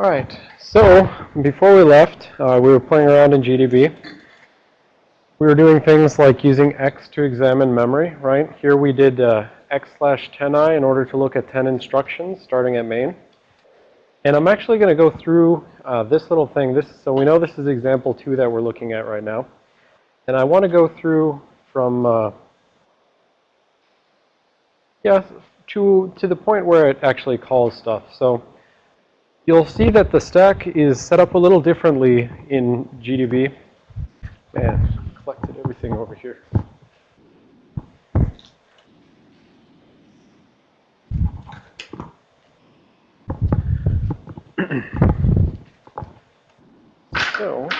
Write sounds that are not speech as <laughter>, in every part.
All right, so before we left, uh, we were playing around in GDB. We were doing things like using X to examine memory, right? Here we did uh, X slash 10i in order to look at 10 instructions starting at main. And I'm actually going to go through uh, this little thing. This, so we know this is example two that we're looking at right now. And I want to go through from, uh, yeah, to, to the point where it actually calls stuff. So You'll see that the stack is set up a little differently in GDB. Man, collected everything over here. so,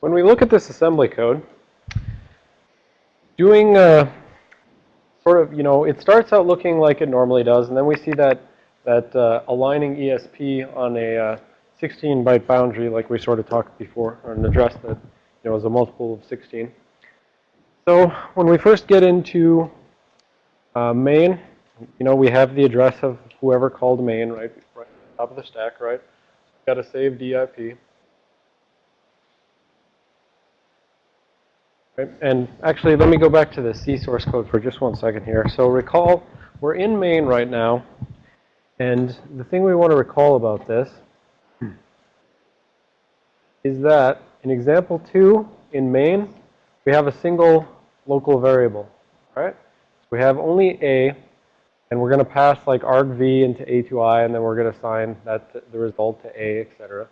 when we look at this assembly code, doing uh, sort of, you know, it starts out looking like it normally does, and then we see that that uh, aligning ESP on a 16-byte uh, boundary, like we sort of talked before, or an address that you know is a multiple of 16. So when we first get into uh, main, you know, we have the address of whoever called main, right, right top of the stack, right? Got to saved EIP. Right? And actually, let me go back to the C source code for just one second here. So recall, we're in main right now. And the thing we want to recall about this is that in example 2 in main, we have a single local variable, right? So we have only a, and we're going to pass like argv into a to i, and then we're going to assign that the result to a, etc.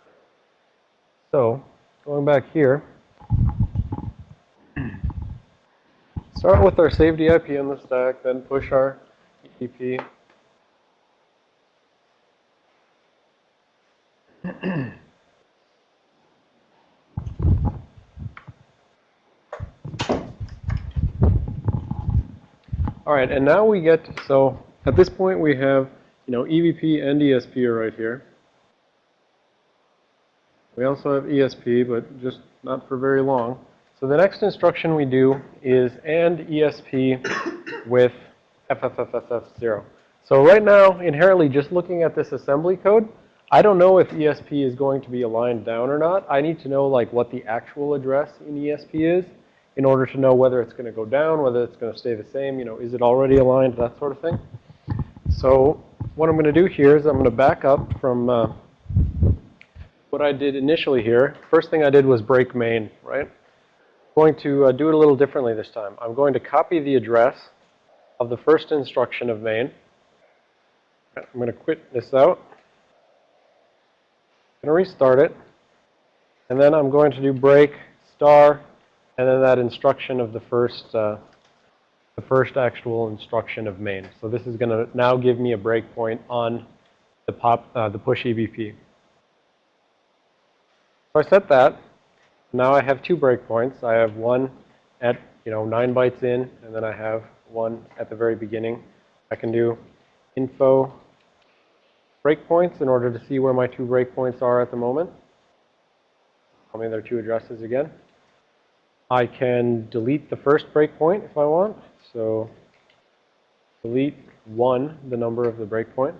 So going back here, start with our saved EIP on the stack, then push our EBP All right, and now we get, so at this point we have, you know, EBP and ESP are right here. We also have ESP, but just not for very long. So the next instruction we do is AND ESP with FFFFF0. So right now, inherently, just looking at this assembly code, I don't know if ESP is going to be aligned down or not. I need to know like what the actual address in ESP is in order to know whether it's going to go down, whether it's going to stay the same, you know, is it already aligned, that sort of thing. So what I'm going to do here is I'm going to back up from uh, what I did initially here. First thing I did was break main, right? I'm going to uh, do it a little differently this time. I'm going to copy the address of the first instruction of main. I'm going to quit this out going to restart it. And then I'm going to do break star and then that instruction of the first uh, the first actual instruction of main. So this is going to now give me a breakpoint on the pop uh, the push EBP. So I set that. Now I have two breakpoints. I have one at you know nine bytes in, and then I have one at the very beginning. I can do info breakpoints in order to see where my two breakpoints are at the moment. Tell me their two addresses again. I can delete the first breakpoint if I want. So delete 1, the number of the breakpoint.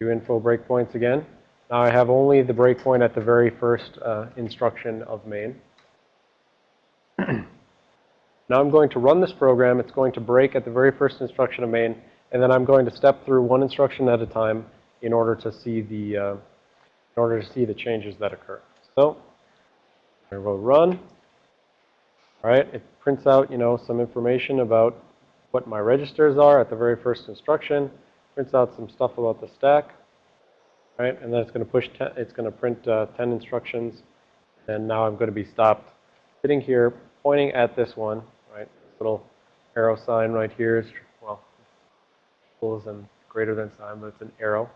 Do info breakpoints again. Now I have only the breakpoint at the very first uh, instruction of main. <clears throat> now I'm going to run this program. It's going to break at the very first instruction of main. And then I'm going to step through one instruction at a time in order to see the uh, in order to see the changes that occur. So I will run. All right, it prints out you know some information about what my registers are at the very first instruction. Prints out some stuff about the stack. Right, and then it's going to push. Ten, it's going to print uh, 10 instructions. And now I'm going to be stopped sitting here pointing at this one. Right, this little arrow sign right here is well, equals and greater than sign, but it's an arrow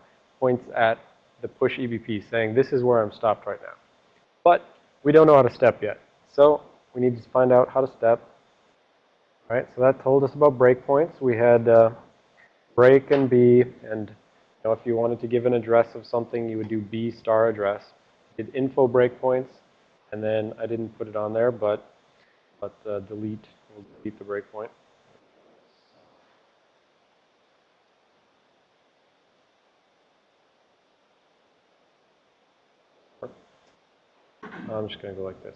points at the push EBP saying this is where I'm stopped right now. But we don't know how to step yet. So we need to find out how to step. All right, so that told us about breakpoints. We had uh, break and B, and you know, if you wanted to give an address of something, you would do B star address. Did info breakpoints, and then I didn't put it on there, but but uh, delete, we'll delete the breakpoint. I'm just going to go like this.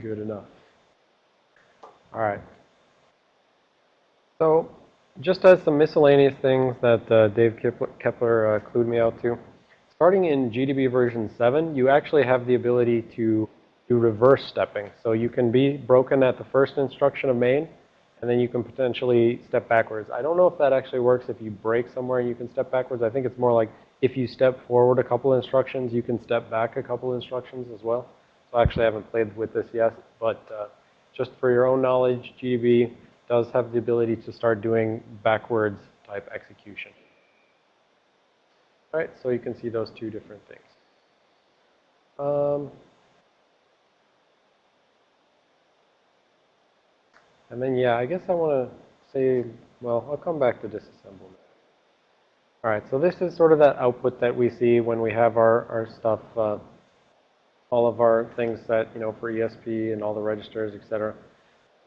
Good enough. All right. So just as some miscellaneous things that uh, Dave Kepler uh, clued me out to, starting in GDB version 7, you actually have the ability to do reverse stepping. So you can be broken at the first instruction of main, and then you can potentially step backwards. I don't know if that actually works if you break somewhere and you can step backwards. I think it's more like if you step forward a couple instructions, you can step back a couple instructions as well. So I actually haven't played with this yet, but uh, just for your own knowledge, GDB does have the ability to start doing backwards type execution. All right, so you can see those two different things. Um, and then, yeah, I guess I want to say, well, I'll come back to disassemblement. All right, so this is sort of that output that we see when we have our, our stuff uh, all of our things that, you know, for ESP and all the registers, et cetera.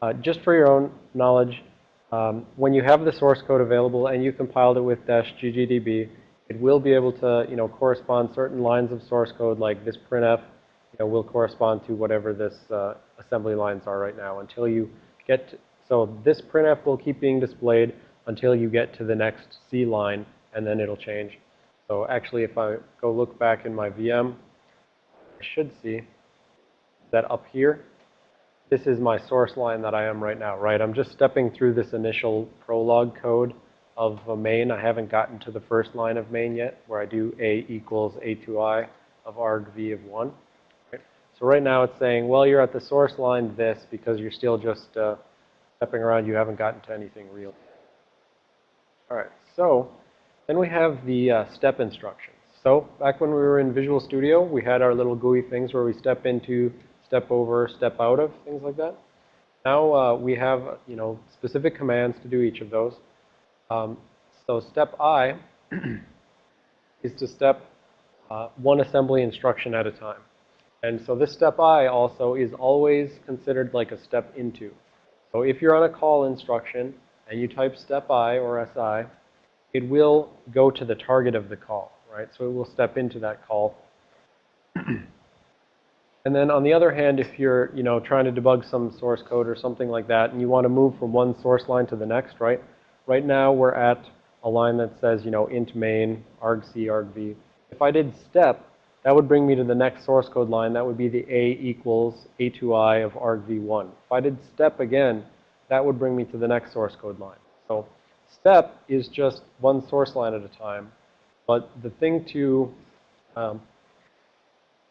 Uh, just for your own knowledge, um, when you have the source code available and you compiled it with dash ggdb, it will be able to, you know, correspond certain lines of source code like this printf, you know, will correspond to whatever this uh, assembly lines are right now until you get, to, so this printf will keep being displayed until you get to the next C line and then it'll change. So actually if I go look back in my VM, should see that up here, this is my source line that I am right now, right? I'm just stepping through this initial prologue code of a main. I haven't gotten to the first line of main yet, where I do A equals A2I of argv of 1. Right? So right now it's saying, well, you're at the source line this because you're still just uh, stepping around. You haven't gotten to anything real. All right, so then we have the uh, step instruction. So back when we were in Visual Studio, we had our little GUI things where we step into, step over, step out of, things like that. Now uh, we have, you know, specific commands to do each of those. Um, so step I <clears throat> is to step uh, one assembly instruction at a time. And so this step I also is always considered like a step into. So if you're on a call instruction and you type step I or SI, it will go to the target of the call right? So it will step into that call. <clears throat> and then on the other hand, if you're, you know, trying to debug some source code or something like that, and you want to move from one source line to the next, right? Right now we're at a line that says, you know, int main, argc, argv. If I did step, that would bring me to the next source code line. That would be the a equals a2i of argv1. If I did step again, that would bring me to the next source code line. So step is just one source line at a time. But the thing to, um,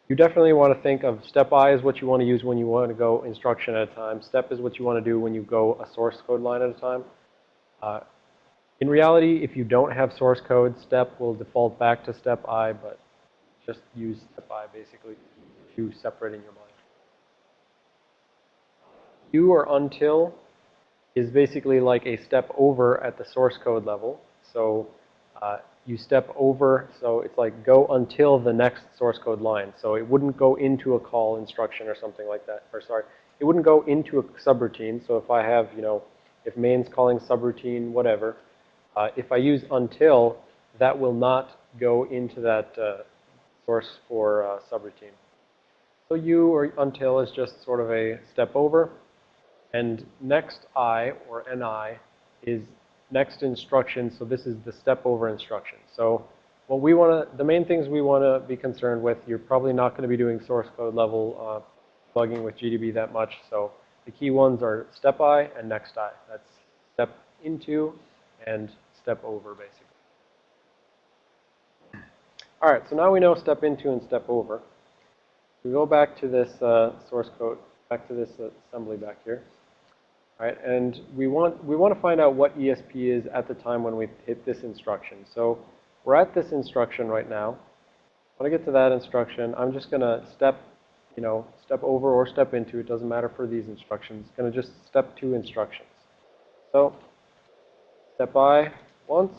you definitely want to think of step I is what you want to use when you want to go instruction at a time. Step is what you want to do when you go a source code line at a time. Uh, in reality, if you don't have source code, step will default back to step I, but just use step I basically to separate in your mind. You or until is basically like a step over at the source code level. So uh, you step over, so it's like go until the next source code line. So it wouldn't go into a call instruction or something like that. Or sorry, it wouldn't go into a subroutine. So if I have, you know, if main's calling subroutine, whatever, uh, if I use until, that will not go into that uh, source for uh, subroutine. So you or until is just sort of a step over. And next I or ni is next instruction, so this is the step over instruction. So what we want to, the main things we want to be concerned with, you're probably not going to be doing source code level uh, with GDB that much. So the key ones are step I and next I. That's step into and step over, basically. All right, so now we know step into and step over. We go back to this uh, source code, back to this assembly back here. Right? And we want, we want to find out what ESP is at the time when we hit this instruction. So we're at this instruction right now. When I get to that instruction, I'm just going to step, you know, step over or step into, it doesn't matter for these instructions. Going to just step two instructions. So step by once.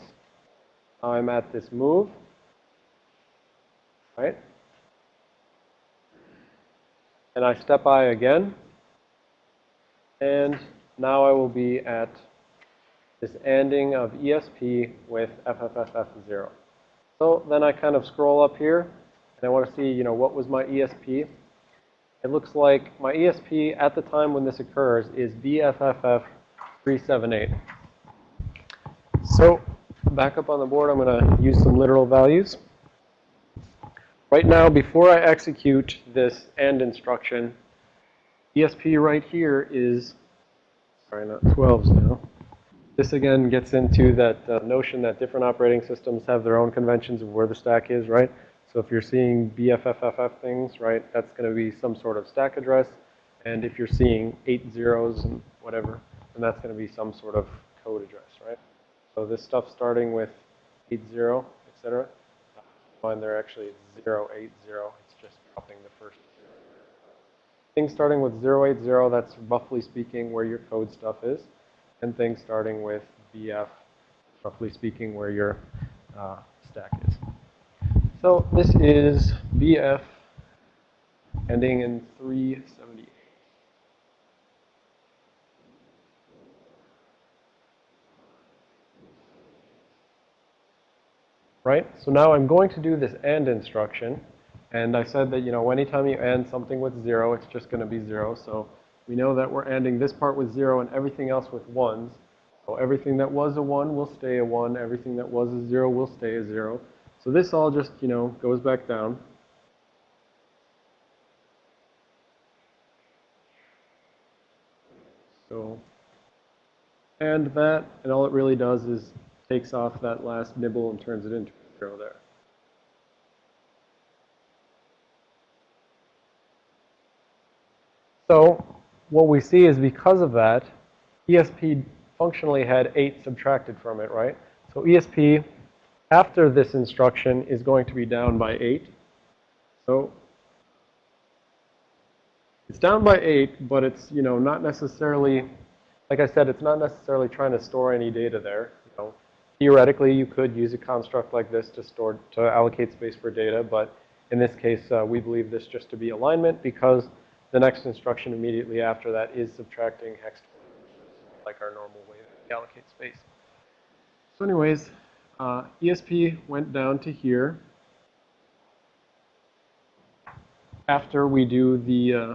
I'm at this move, right? And I step I again. And now I will be at this ending of ESP with FFFF0. So then I kind of scroll up here, and I want to see, you know, what was my ESP. It looks like my ESP at the time when this occurs is BFFF378. So back up on the board, I'm going to use some literal values. Right now, before I execute this AND instruction, ESP right here is, sorry, not 12s now. This again gets into that uh, notion that different operating systems have their own conventions of where the stack is, right? So if you're seeing BFFFF things, right, that's going to be some sort of stack address. And if you're seeing eight zeros and whatever, then that's going to be some sort of code address, right? So this stuff starting with 80, et cetera, find there actually 080. It's just dropping the first zero. Things starting with 080, that's roughly speaking where your code stuff is and things starting with BF, roughly speaking, where your uh, stack is. So this is BF ending in 378. Right? So now I'm going to do this AND instruction. And I said that, you know, anytime you AND something with 0, it's just going to be 0. So we know that we're ending this part with 0 and everything else with 1s. So everything that was a 1 will stay a 1. Everything that was a 0 will stay a 0. So this all just, you know, goes back down. So, and that, and all it really does is takes off that last nibble and turns it into a 0 there. So what we see is because of that, ESP functionally had 8 subtracted from it, right? So ESP, after this instruction, is going to be down by 8. So it's down by 8, but it's, you know, not necessarily, like I said, it's not necessarily trying to store any data there. You know, theoretically, you could use a construct like this to store, to allocate space for data, but in this case, uh, we believe this just to be alignment because the next instruction immediately after that is subtracting hex like our normal way to allocate space. So anyways, uh, ESP went down to here after we do the uh,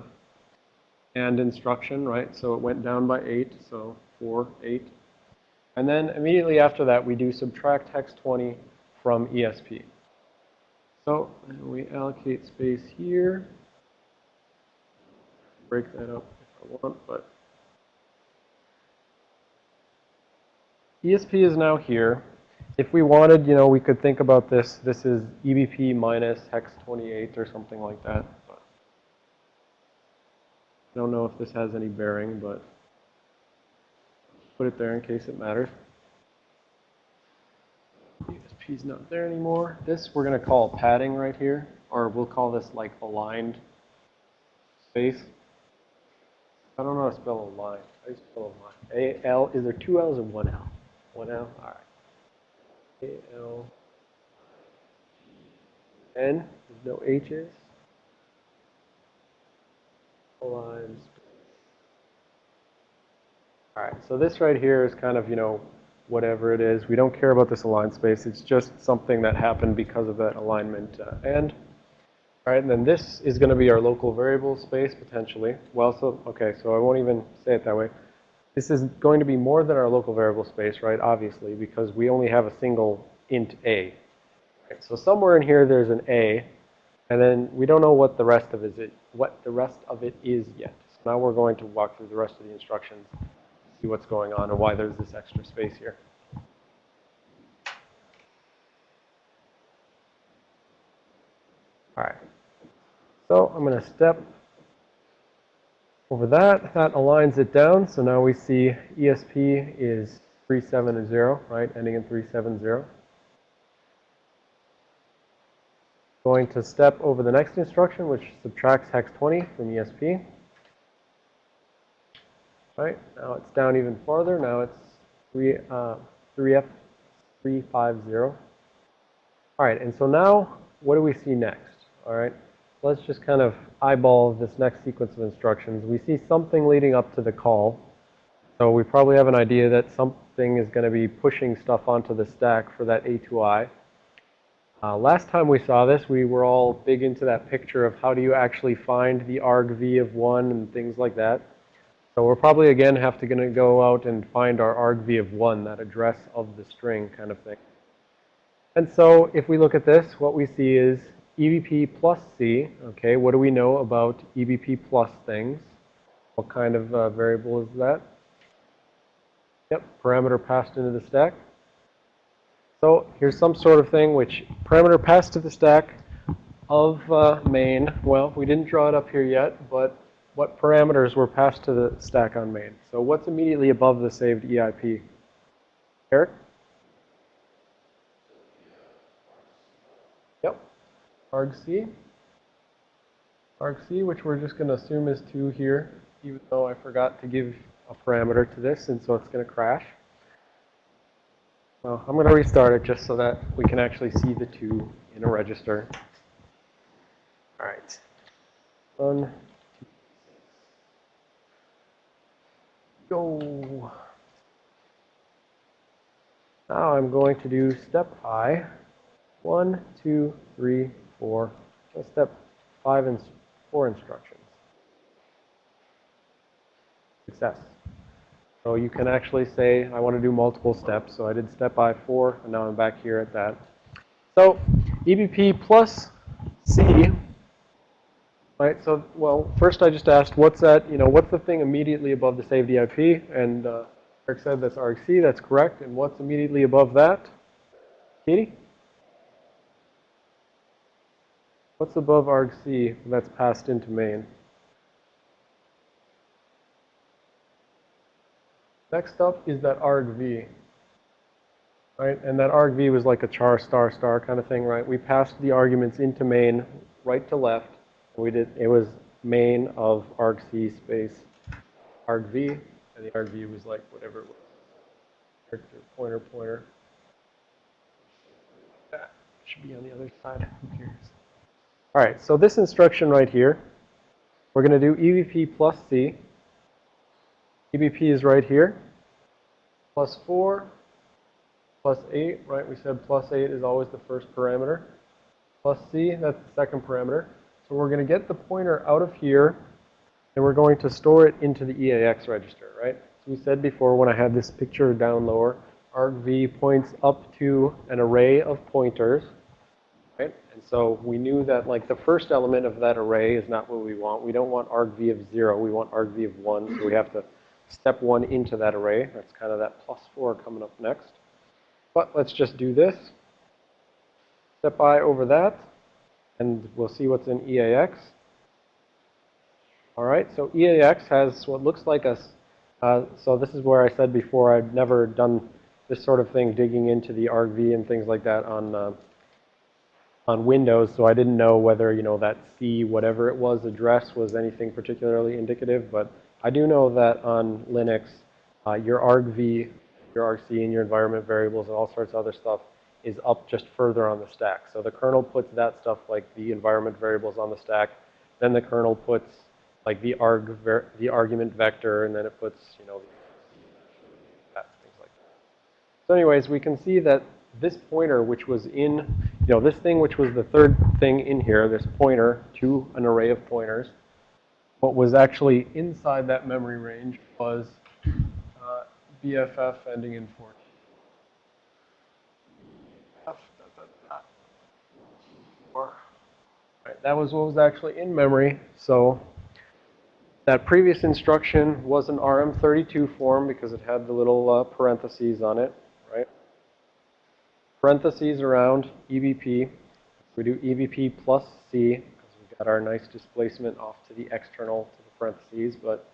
AND instruction, right? So it went down by 8, so 4, 8. And then immediately after that, we do subtract hex 20 from ESP. So we allocate space here break that up if I want, but ESP is now here. If we wanted, you know, we could think about this. This is EBP minus hex 28 or something like that. But I don't know if this has any bearing, but put it there in case it matters. ESP is not there anymore. This we're going to call padding right here, or we'll call this like aligned space. I don't know how to spell a line. How do you spell a line? A L. Is there two L's or one L? One L. All right. A L. N. There's no H's. Lines. All right. So this right here is kind of you know whatever it is. We don't care about this aligned space. It's just something that happened because of that alignment uh, and. And then this is going to be our local variable space, potentially. Well, so, okay, so I won't even say it that way. This is going to be more than our local variable space, right, obviously, because we only have a single int a. Right, so somewhere in here there's an a, and then we don't know what the rest of it, what the rest of it is yet. So now we're going to walk through the rest of the instructions, see what's going on and why there's this extra space here. All right. So I'm going to step over that, that aligns it down. So now we see ESP is 370, right, ending in 370. Going to step over the next instruction, which subtracts hex 20 from ESP. Right, now it's down even farther. Now it's 3, uh, 3F 350. All right, and so now what do we see next? All right, let's just kind of eyeball this next sequence of instructions. We see something leading up to the call. So we probably have an idea that something is going to be pushing stuff onto the stack for that A2I. Uh, last time we saw this, we were all big into that picture of how do you actually find the argv of 1 and things like that. So we're probably again have to gonna go out and find our argv of 1, that address of the string kind of thing. And so if we look at this, what we see is EBP plus C. Okay, what do we know about EBP plus things? What kind of uh, variable is that? Yep, parameter passed into the stack. So here's some sort of thing which parameter passed to the stack of uh, main. Well, we didn't draw it up here yet, but what parameters were passed to the stack on main? So what's immediately above the saved EIP? Eric? Yep. Argc. argc, which we're just going to assume is 2 here, even though I forgot to give a parameter to this, and so it's going to crash. Well, I'm going to restart it just so that we can actually see the two in a register. All right. One, two, go. Now I'm going to do step I. One, two, three, four. Step five and four instructions. Success. So you can actually say, I want to do multiple steps. So I did step I4, and now I'm back here at that. So EBP plus C, right? So, well, first I just asked, what's that, you know, what's the thing immediately above the saved EIP? And uh, Eric said that's argc, that's correct. And what's immediately above that? Katie? What's above argc that's passed into main? Next up is that argv, right? And that argv was like a char star star kind of thing, right? We passed the arguments into main right to left. We did, it was main of argc space argv, and the argv was like whatever it was. Character, pointer, pointer. That should be on the other side. Who cares? All right, so this instruction right here, we're going to do EBP plus C. EBP is right here. Plus 4, plus 8, right? We said plus 8 is always the first parameter. Plus C, that's the second parameter. So we're going to get the pointer out of here, and we're going to store it into the EAX register, right? So we said before when I had this picture down lower, argv points up to an array of pointers, so we knew that like the first element of that array is not what we want. We don't want argv of 0. We want argv of 1, so we have to step one into that array. That's kind of that plus four coming up next. But let's just do this. Step I over that, and we'll see what's in EAX. All right, so EAX has what looks like a, uh, so this is where I said before I've never done this sort of thing, digging into the argv and things like that on, uh, on Windows, so I didn't know whether, you know, that C, whatever it was, address was anything particularly indicative, but I do know that on Linux, uh, your argv, your argc, and your environment variables and all sorts of other stuff is up just further on the stack. So the kernel puts that stuff like the environment variables on the stack. Then the kernel puts like the arg the argument vector, and then it puts you know things like that. So anyways, we can see that this pointer, which was in you know this thing, which was the third thing in here, this pointer to an array of pointers what was actually inside that memory range was uh, BFF ending in 14. Right, that was what was actually in memory. So that previous instruction was an RM32 form because it had the little uh, parentheses on it? Parentheses around EBP. We do EBP plus C because we've got our nice displacement off to the external, to the parentheses, but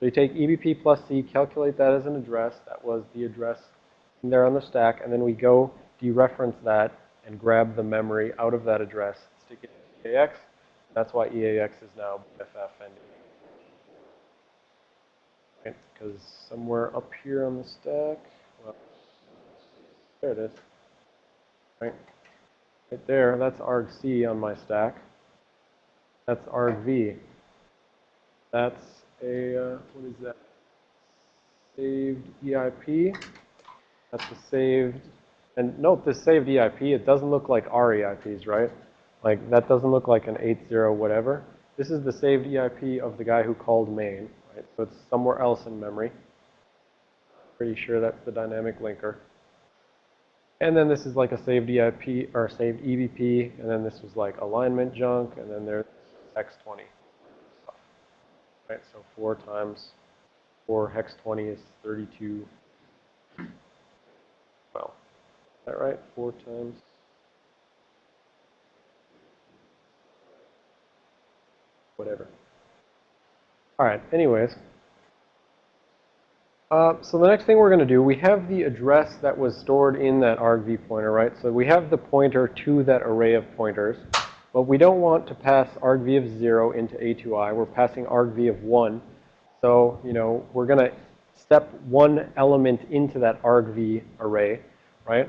so you take EBP plus C, calculate that as an address. That was the address in there on the stack, and then we go dereference that and grab the memory out of that address, stick it in EAX. That's why EAX is now BFF. Right, because somewhere up here on the stack, well, there it is. Right, right there, that's argc on my stack. That's argv. That's a, uh, what is that? Saved EIP. That's a saved, and note this saved EIP, it doesn't look like our EIPs, right? Like that doesn't look like an 8-0 whatever. This is the saved EIP of the guy who called main, right? So it's somewhere else in memory. Pretty sure that's the dynamic linker. And then this is like a saved EIP or saved EBP, and then this was like alignment junk, and then there's X20. Right, so 4 times 4 hex 20 is 32. Well, is that right? 4 times whatever. All right, anyways. Uh, so the next thing we're going to do, we have the address that was stored in that argv pointer, right? So we have the pointer to that array of pointers. But we don't want to pass argv of 0 into a2i. We're passing argv of 1. So, you know, we're going to step one element into that argv array, right?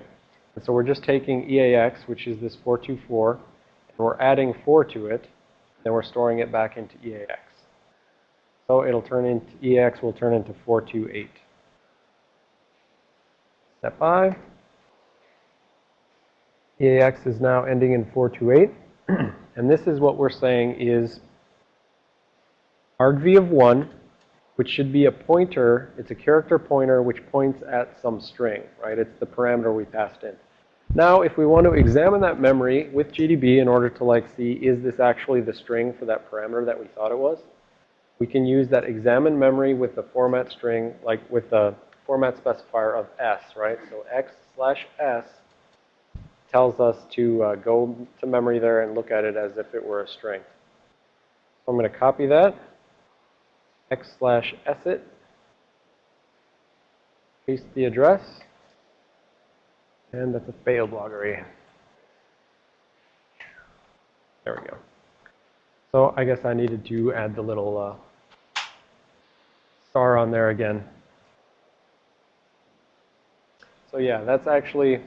And so we're just taking EAX, which is this 424, and we're adding 4 to it. Then we're storing it back into EAX. So it'll turn into, EX will turn into 428. Step 5. EAX is now ending in 428. <clears throat> and this is what we're saying is argv of 1, which should be a pointer. It's a character pointer which points at some string, right? It's the parameter we passed in. Now, if we want to examine that memory with GDB in order to like see, is this actually the string for that parameter that we thought it was? We can use that examine memory with the format string, like with the format specifier of s, right? So x slash s tells us to uh, go to memory there and look at it as if it were a string. So I'm going to copy that, x slash s it, paste the address, and that's a failed loggery. There we go. So I guess I needed to add the little uh, star on there again. So yeah, that's actually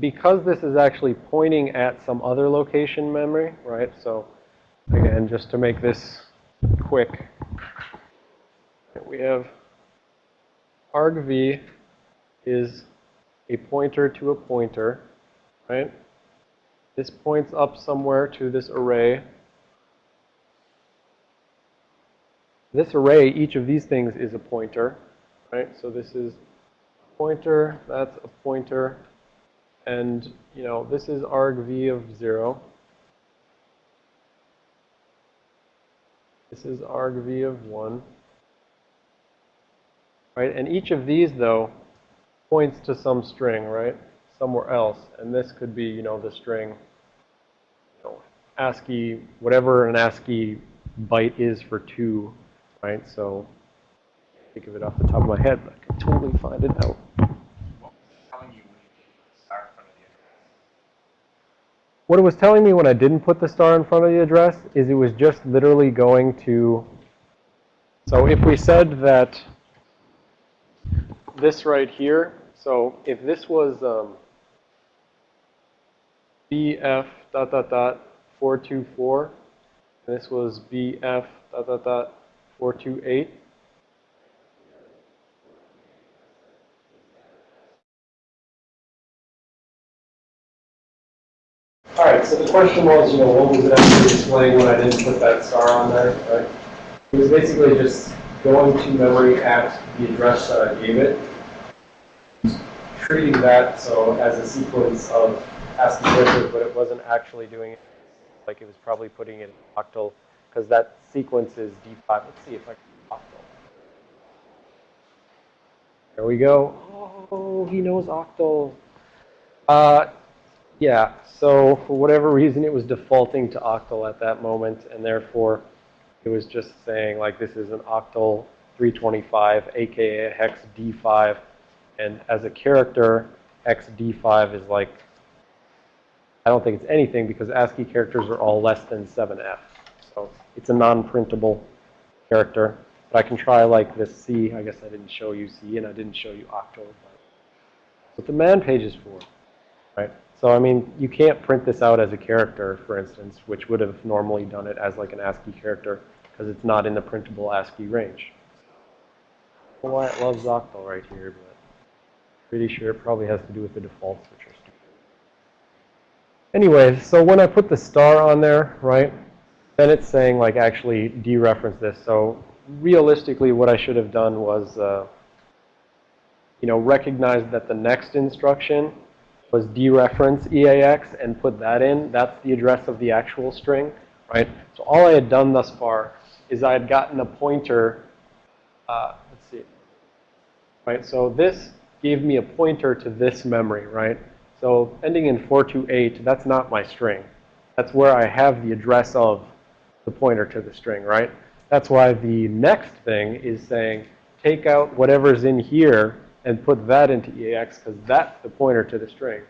because this is actually pointing at some other location memory, right? So again, just to make this quick, we have argv is a pointer to a pointer, right? This points up somewhere to this array. This array, each of these things is a pointer, right? So this is a pointer, that's a pointer, and, you know, this is argv of 0. This is argv of 1. Right? And each of these, though, points to some string, right? Somewhere else. And this could be, you know, the string, you know, ASCII, whatever an ASCII byte is for 2, right? So, think of it off the top of my head, but I can totally find it out. What it was telling me when I didn't put the star in front of the address is it was just literally going to, so if we said that this right here, so if this was um, BF dot dot dot 424, and this was BF dot dot dot 428, All right, so the question was, you know, what was it actually displaying when I didn't put that star on there, right? It was basically just going to memory at the address that I gave it, treating that so as a sequence of ASCII characters, but it wasn't actually doing it like it was probably putting it in octal, because that sequence is D5. Let's see if I can octal. There we go. Oh, he knows octal. Uh, yeah, so for whatever reason, it was defaulting to octal at that moment, and therefore it was just saying like this is an octal 325, aka hex D5, and as a character, hex D5 is like, I don't think it's anything because ASCII characters are all less than 7F. So it's a non-printable character. But I can try like this C. I guess I didn't show you C and I didn't show you octal. That's what the man page is for, right? So, I mean, you can't print this out as a character, for instance, which would have normally done it as like an ASCII character because it's not in the printable ASCII range. I don't know why it loves octal right here, but pretty sure it probably has to do with the defaults, which are stupid. Anyway, so when I put the star on there, right, then it's saying like actually dereference this. So realistically, what I should have done was, uh, you know, recognize that the next instruction was dereference EAX and put that in. That's the address of the actual string, right? So all I had done thus far is I had gotten a pointer, uh, let's see, right? So this gave me a pointer to this memory, right? So ending in 428, that's not my string. That's where I have the address of the pointer to the string, right? That's why the next thing is saying, take out whatever's in here and put that into EAX because that's the pointer to the string.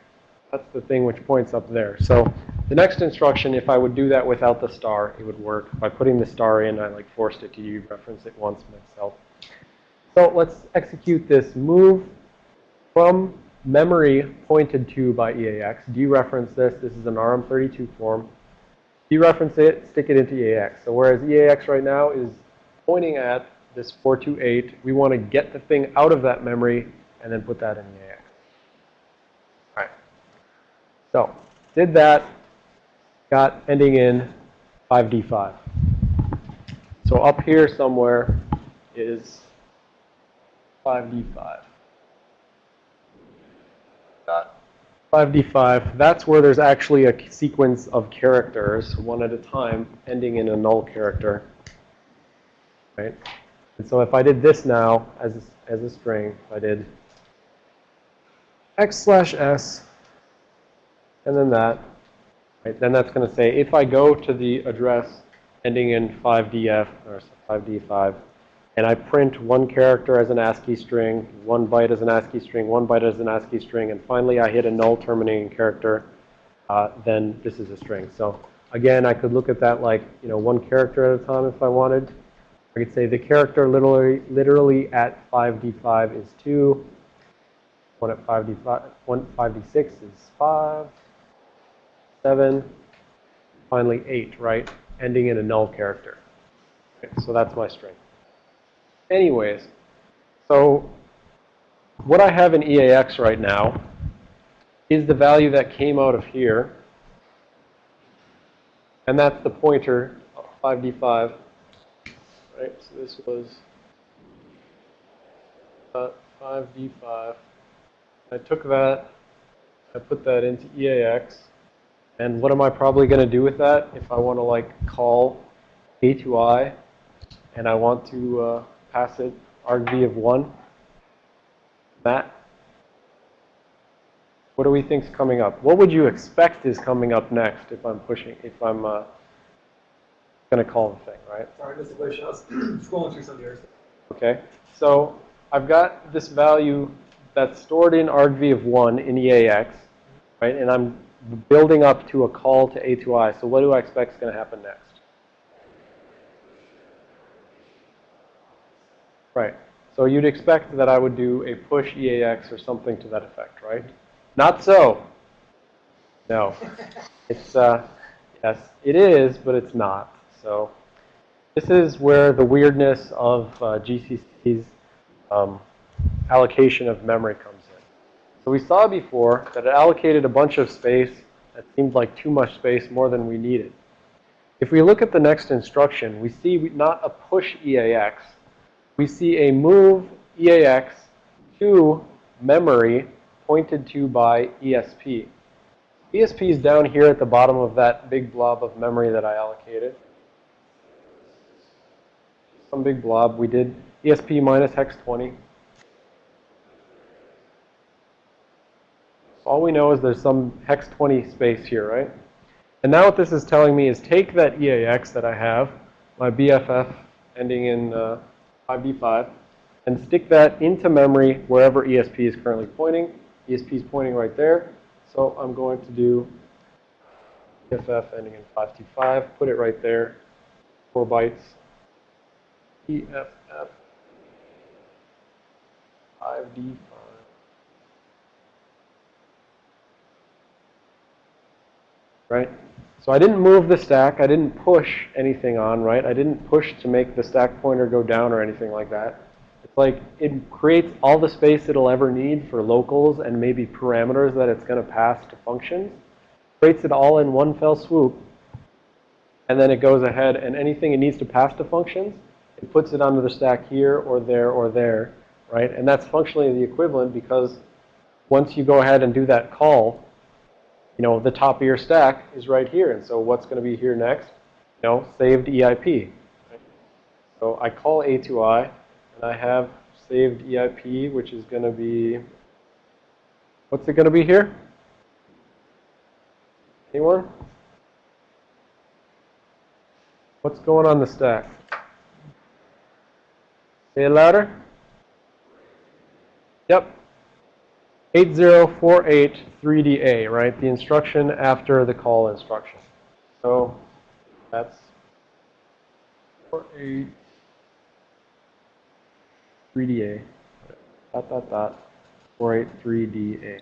That's the thing which points up there. So the next instruction, if I would do that without the star, it would work. By putting the star in, I like forced it to dereference it once myself. So let's execute this move from memory pointed to by EAX. Dereference this. This is an RM32 form. Dereference it, stick it into EAX. So whereas EAX right now is pointing at this 428, we want to get the thing out of that memory and then put that in EAX. All right. So did that, got ending in 5D5. So up here somewhere is 5D5. 5D5, that's where there's actually a sequence of characters, one at a time, ending in a null character. Right? And so if I did this now as a, as a string, I did x slash s, and then that, right? Then that's going to say if I go to the address ending in 5df, or 5d5, and I print one character as an ASCII string, one byte as an ASCII string, one byte as an ASCII string, and finally I hit a null terminating character, uh, then this is a string. So again, I could look at that like, you know, one character at a time if I wanted. I could say the character literally, literally at 5d5 is 2. One at 5d5, one 5d6 is 5, 7, finally 8, right? Ending in a null character. Okay, so that's my string. Anyways, so what I have in EAX right now is the value that came out of here. And that's the pointer, 5d5. Right, so this was uh, 5d5. I took that, I put that into EAX. And what am I probably going to do with that if I want to like call A to I and I want to uh, pass it argv of 1. Matt? What do we think is coming up? What would you expect is coming up next if I'm pushing, if I'm uh, going to call the thing, right? Sorry, Mr. Bush, I was <clears throat> scrolling through some of yours. Okay, so I've got this value that's stored in argv of 1 in EAX, right? And I'm building up to a call to A to I. So what do I expect is going to happen next? Right. So you'd expect that I would do a push EAX or something to that effect, right? Not so. No. <laughs> It's, uh, yes, it is, but it's not. So this is where the weirdness of uh, GCC's um, allocation of memory comes in. So we saw before that it allocated a bunch of space that seemed like too much space, more than we needed. If we look at the next instruction, we see not a push EAX, we see a move EAX to memory pointed to by ESP. ESP is down here at the bottom of that big blob of memory that I allocated. Some big blob. We did ESP minus hex 20. all we know is there's some hex 20 space here, right? And now what this is telling me is take that EAX that I have, my BFF ending in uh, 5D5, and stick that into memory wherever ESP is currently pointing. ESP is pointing right there. So I'm going to do EFF ending in 5D5, put it right there, 4 bytes. EFF 5D5. Right? So I didn't move the stack. I didn't push anything on, right? I didn't push to make the stack pointer go down or anything like that. It's like it creates all the space it'll ever need for locals and maybe parameters that it's going to pass to functions. Creates it all in one fell swoop. And then it goes ahead and anything it needs to pass to functions, it puts it onto the stack here or there or there, right? And that's functionally the equivalent because once you go ahead and do that call, you know, the top of your stack is right here. And so what's going to be here next? You know, saved EIP. So I call A2I, and I have saved EIP, which is going to be, what's it going to be here? Anyone? What's going on the stack? Say it louder. Yep. 80483DA, right? The instruction after the call instruction. So that's 483DA. Dot, dot, dot. 483DA.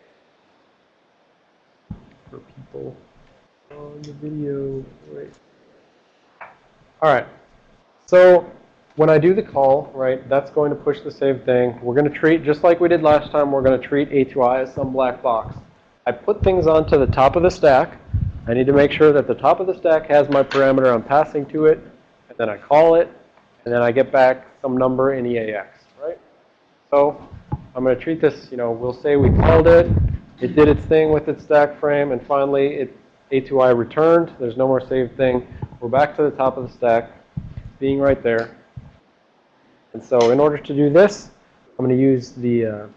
For people on the video, right? All right. So when I do the call, right, that's going to push the save thing. We're going to treat, just like we did last time, we're going to treat A2I as some black box. I put things onto the top of the stack. I need to make sure that the top of the stack has my parameter I'm passing to it. And then I call it. And then I get back some number in EAX, right? So I'm going to treat this, you know, we'll say we called it. It did its thing with its stack frame. And finally, it A2I returned. There's no more save thing. We're back to the top of the stack, being right there. And so in order to do this, I'm going to use the uh, I'm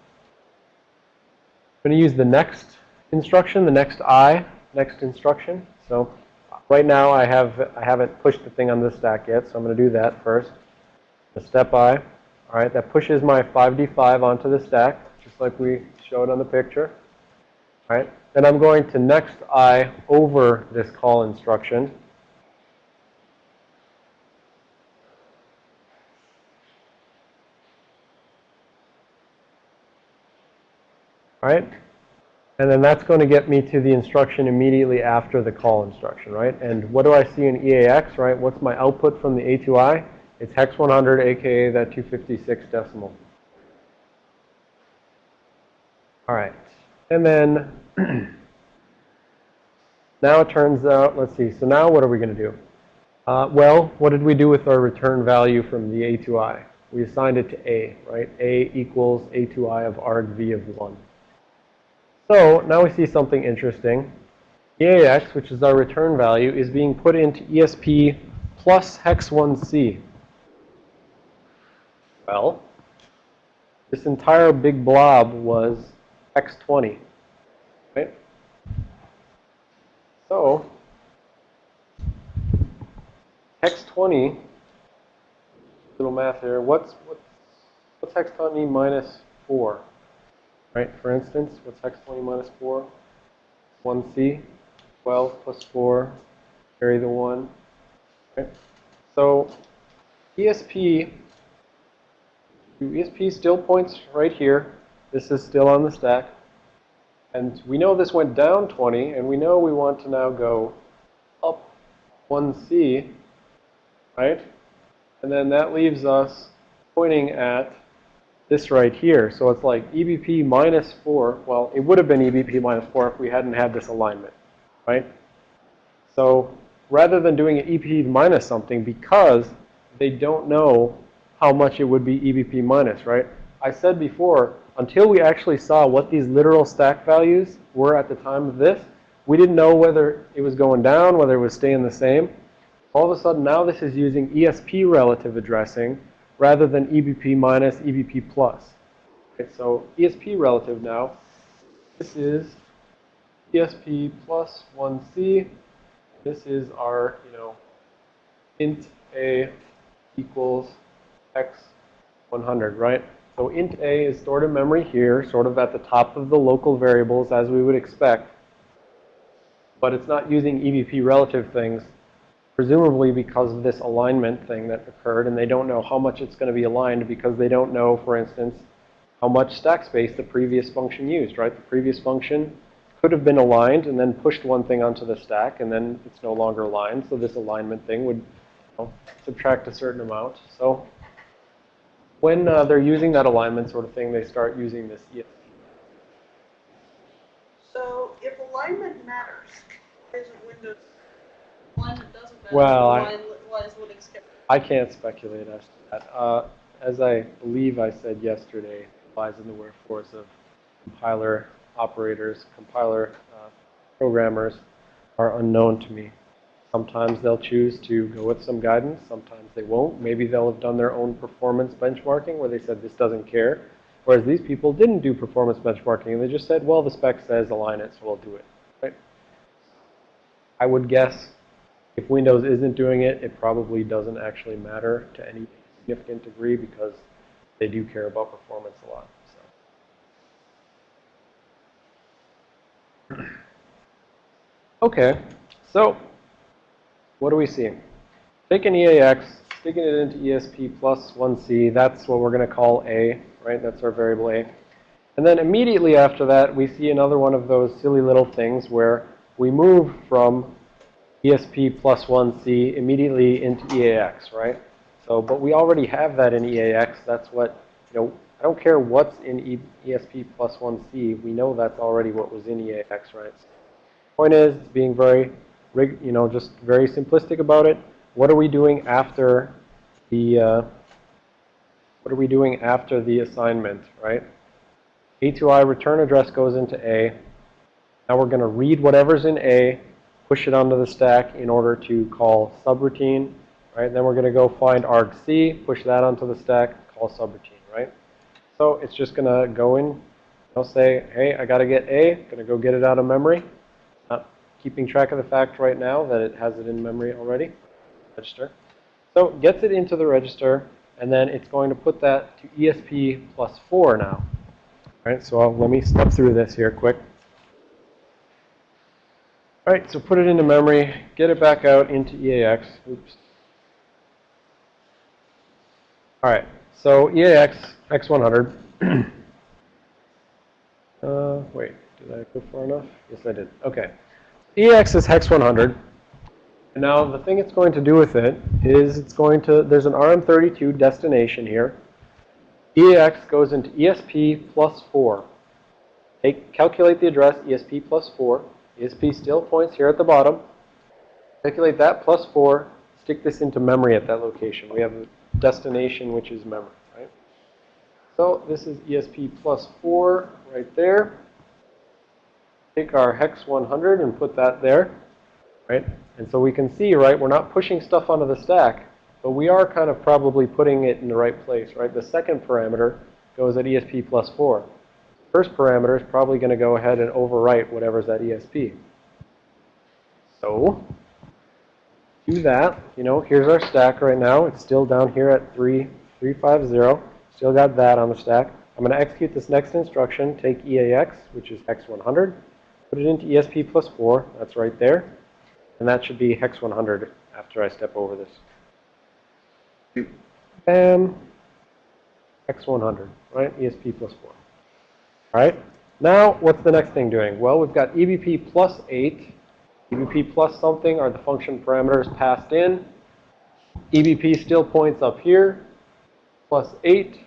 going to use the next instruction, the next I, next instruction. So right now I have I haven't pushed the thing on this stack yet, so I'm going to do that first. The step I. All right, that pushes my 5D5 onto the stack, just like we showed on the picture. All right, then I'm going to next I over this call instruction. Right? And then that's going to get me to the instruction immediately after the call instruction, right? And what do I see in EAX, right? What's my output from the A2I? It's hex 100, aka that 256 decimal. All right. And then <clears throat> now it turns out, let's see. So now what are we going to do? Uh, well, what did we do with our return value from the A2I? We assigned it to A, right? A equals A2I of argv of 1. So now we see something interesting. EAX, which is our return value, is being put into ESP plus hex 1C. Well, this entire big blob was hex 20, right? So, hex 20, little math here, what's, what's, what's hex 20 minus 4? Right, for instance, what's hex 20 minus 4? 1c, 12 plus 4, carry the 1. Right? So ESP, ESP still points right here. This is still on the stack. And we know this went down 20, and we know we want to now go up 1c, right? And then that leaves us pointing at this right here. So it's like EBP minus 4. Well, it would have been EBP minus 4 if we hadn't had this alignment, right? So rather than doing an EBP minus something, because they don't know how much it would be EBP minus, right? I said before, until we actually saw what these literal stack values were at the time of this, we didn't know whether it was going down, whether it was staying the same. All of a sudden, now this is using ESP relative addressing, rather than EBP minus EBP plus. Okay, so ESP relative now, this is ESP plus 1C. This is our, you know, int a equals x100, right? So int a is stored in memory here, sort of at the top of the local variables as we would expect. But it's not using EBP relative things, presumably because of this alignment thing that occurred. And they don't know how much it's going to be aligned because they don't know, for instance, how much stack space the previous function used, right? The previous function could have been aligned and then pushed one thing onto the stack, and then it's no longer aligned. So this alignment thing would you know, subtract a certain amount. So when uh, they're using that alignment sort of thing, they start using this ESP. So if alignment matters, why isn't Windows, alignment doesn't Well, I- why, why is Linux kept? I can't speculate as to that. Uh, as I believe I said yesterday, lies in the wherefores of compiler operators, compiler uh, programmers are unknown to me. Sometimes they'll choose to go with some guidance. Sometimes they won't. Maybe they'll have done their own performance benchmarking where they said this doesn't care. Whereas these people didn't do performance benchmarking and they just said, well, the spec says align it, so we'll do it. Right? I would guess if Windows isn't doing it, it probably doesn't actually matter to any significant degree because they do care about performance a lot. So. Okay, so what do we see? Take an EAX, sticking it into ESP plus 1C, that's what we're going to call A, right? That's our variable A. And then immediately after that, we see another one of those silly little things where we move from ESP plus 1C immediately into EAX, right? So, but we already have that in EAX. That's what, you know, I don't care what's in e ESP plus 1C. We know that's already what was in EAX, right? So Point is, being very, rig, you know, just very simplistic about it. What are we doing after the, uh, what are we doing after the assignment, right? A2I return address goes into A. Now we're going to read whatever's in A, push it onto the stack in order to call subroutine, right? Then we're going to go find argc, push that onto the stack, call subroutine, right? So it's just going to go in, I'll say, hey, I got to get A, going to go get it out of memory. Not keeping track of the fact right now that it has it in memory already, register. So gets it into the register, and then it's going to put that to ESP plus 4 now. All right, so I'll, let me step through this here quick. All right, so put it into memory, get it back out into EAX. Oops. All right, so EAX X100. <clears throat> uh, wait, did I go far enough? Yes, I did. Okay. EAX is hex 100. And now the thing it's going to do with it is it's going to, there's an RM32 destination here. EAX goes into ESP plus 4. Take, calculate the address ESP plus 4. ESP still points here at the bottom. Calculate that plus 4. Stick this into memory at that location. We have a destination which is memory, right? So this is ESP plus 4 right there. Take our hex 100 and put that there, right? And so we can see, right, we're not pushing stuff onto the stack, but we are kind of probably putting it in the right place, right? The second parameter goes at ESP plus 4. First parameter is probably going to go ahead and overwrite whatever's at ESP. So, do that. You know, here's our stack right now. It's still down here at 3, 350. Still got that on the stack. I'm going to execute this next instruction. Take EAX, which is hex 100. Put it into ESP plus 4. That's right there. And that should be hex 100 after I step over this. Bam. Hex 100, right? ESP plus 4. All right. Now, what's the next thing doing? Well, we've got EBP plus 8. EBP plus something are the function parameters passed in. EBP still points up here. Plus 8.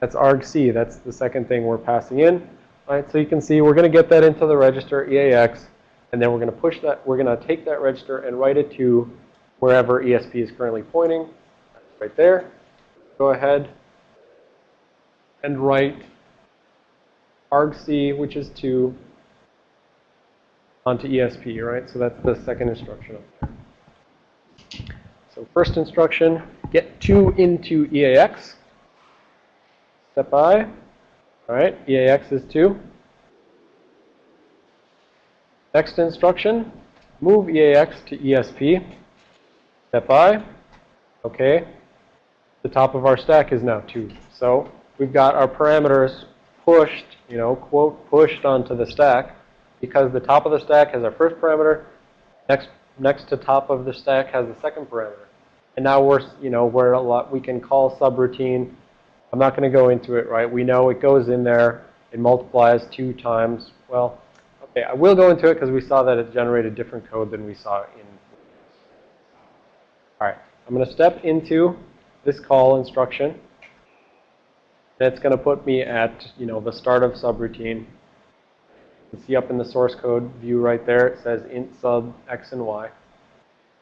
That's argc. That's the second thing we're passing in. All right, so you can see we're going to get that into the register EAX. And then we're going to push that, we're going to take that register and write it to wherever ESP is currently pointing. Right there. Go ahead and write argc, which is 2, onto ESP, right? So that's the second instruction up there. So first instruction, get 2 into EAX. Step I. All right, EAX is 2. Next instruction, move EAX to ESP. Step I. Okay? The top of our stack is now 2. So we've got our parameters pushed, you know, quote, pushed onto the stack because the top of the stack has our first parameter, next next to top of the stack has the second parameter. And now we're, you know, we're a lot, we can call subroutine. I'm not going to go into it, right? We know it goes in there, it multiplies two times. Well, okay, I will go into it because we saw that it generated different code than we saw in. All right, I'm going to step into this call instruction. It's going to put me at, you know, the start of subroutine. You see up in the source code view right there, it says int sub x and y.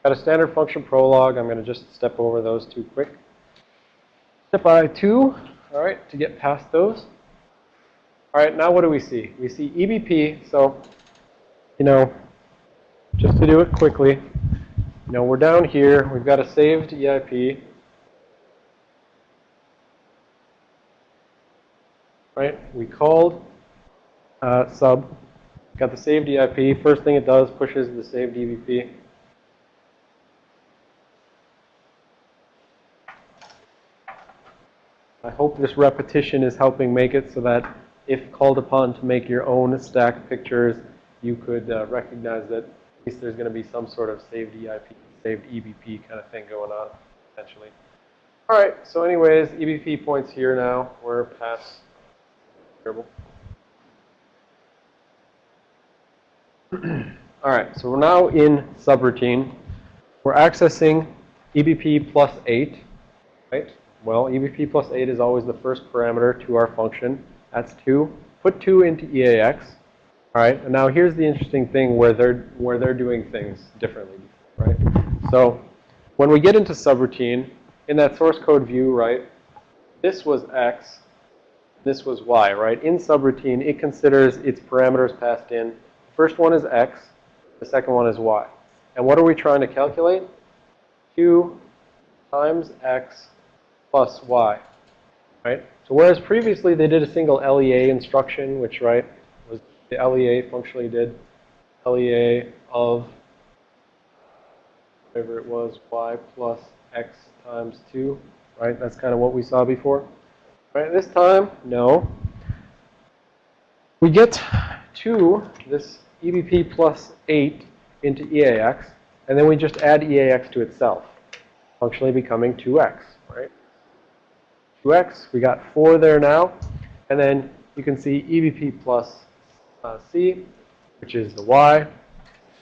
Got a standard function prologue. I'm going to just step over those two quick. Step I2, all right, to get past those. All right, now what do we see? We see EBP, so, you know, just to do it quickly, you know, we're down here. We've got a saved EIP. Right, we called uh, sub, got the saved EIP. First thing it does, pushes the saved EBP. I hope this repetition is helping make it so that if called upon to make your own stack pictures, you could uh, recognize that at least there's going to be some sort of saved EIP, saved EBP kind of thing going on, potentially. All right, so anyways, EBP points here now. We're past terrible. <clears throat> All right, so we're now in subroutine. We're accessing EBP plus 8, right? Well, EBP plus 8 is always the first parameter to our function. That's 2. Put 2 into EAX. All right, and now here's the interesting thing where they're, where they're doing things differently, right? So when we get into subroutine, in that source code view, right, this was X, this was Y, right? In subroutine, it considers its parameters passed in. The first one is X, the second one is Y. And what are we trying to calculate? 2 times X plus Y, right? So whereas previously they did a single LEA instruction, which, right, was the LEA functionally did LEA of whatever it was, Y plus X times 2, right? That's kind of what we saw before. Right, this time, no. We get to this EBP plus 8 into EAX, and then we just add EAX to itself, functionally becoming 2x, right? 2x, we got 4 there now, and then you can see EBP plus uh, C, which is the y.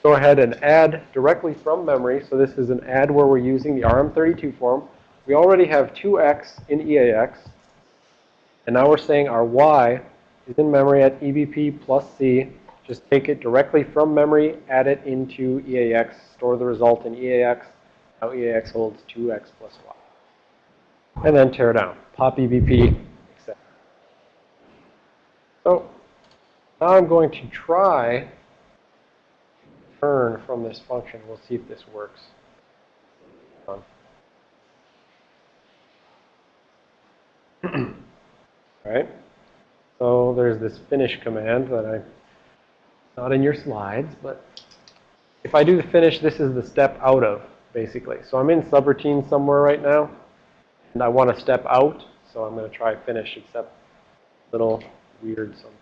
Go ahead and add directly from memory, so this is an add where we're using the RM32 form. We already have 2x in EAX, and now we're saying our y is in memory at EBP plus C. Just take it directly from memory, add it into EAX, store the result in EAX. Now EAX holds 2x plus y. And then tear down. Pop EBP, etc. So now I'm going to try turn from this function. We'll see if this works. <clears throat> Right. So there's this finish command that I, not in your slides, but if I do the finish, this is the step out of, basically. So I'm in subroutine somewhere right now, and I want to step out, so I'm going to try finish, except a little weird sometimes.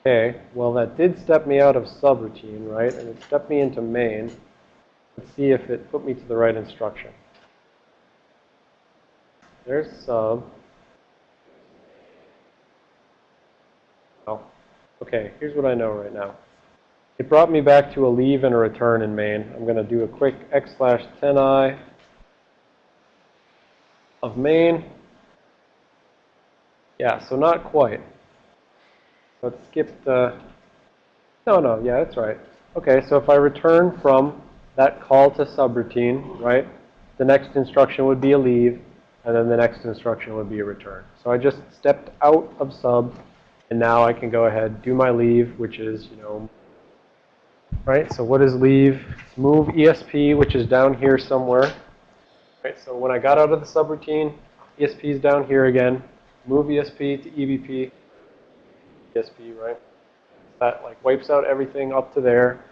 Okay, well that did step me out of subroutine, right? And it stepped me into main. Let's see if it put me to the right instruction. There's sub. Oh, okay, here's what I know right now. It brought me back to a leave and a return in main. I'm going to do a quick x slash 10i of main. Yeah, so not quite. Let's skip the, no, no, yeah, that's right. Okay, so if I return from that call to subroutine, right, the next instruction would be a leave, and then the next instruction would be a return. So I just stepped out of sub, and now I can go ahead, do my leave, which is, you know, right, so what is leave? Move ESP, which is down here somewhere. Right, so when I got out of the subroutine, ESP is down here again. Move ESP to EBP. ESP, right? That like wipes out everything up to there.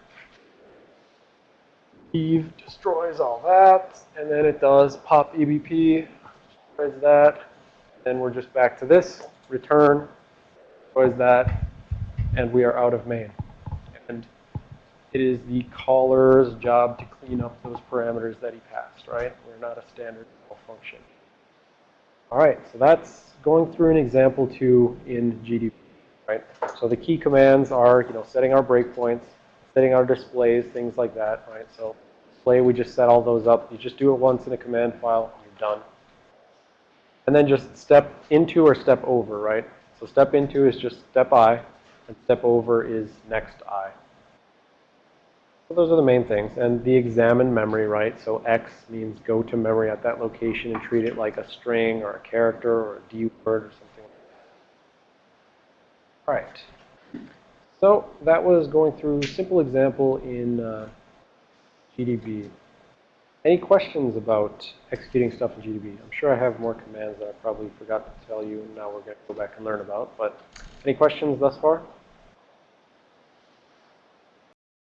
Eve destroys all that, and then it does pop EBP, destroys that. Then we're just back to this, return, destroys that, and we are out of main. And it is the caller's job to clean up those parameters that he passed, right? We're not a standard function. All right, so that's going through an example two in GDB, right? So the key commands are, you know, setting our breakpoints, setting our displays, things like that, right? So display, we just set all those up. You just do it once in a command file, and you're done. And then just step into or step over, right? So step into is just step I, and step over is next I. So those are the main things. And the examine memory, right? So X means go to memory at that location and treat it like a string or a character or a D word or something like that. All right. So that was going through simple example in uh, GDB. Any questions about executing stuff in GDB? I'm sure I have more commands that I probably forgot to tell you, and now we're going to go back and learn about. But any questions thus far?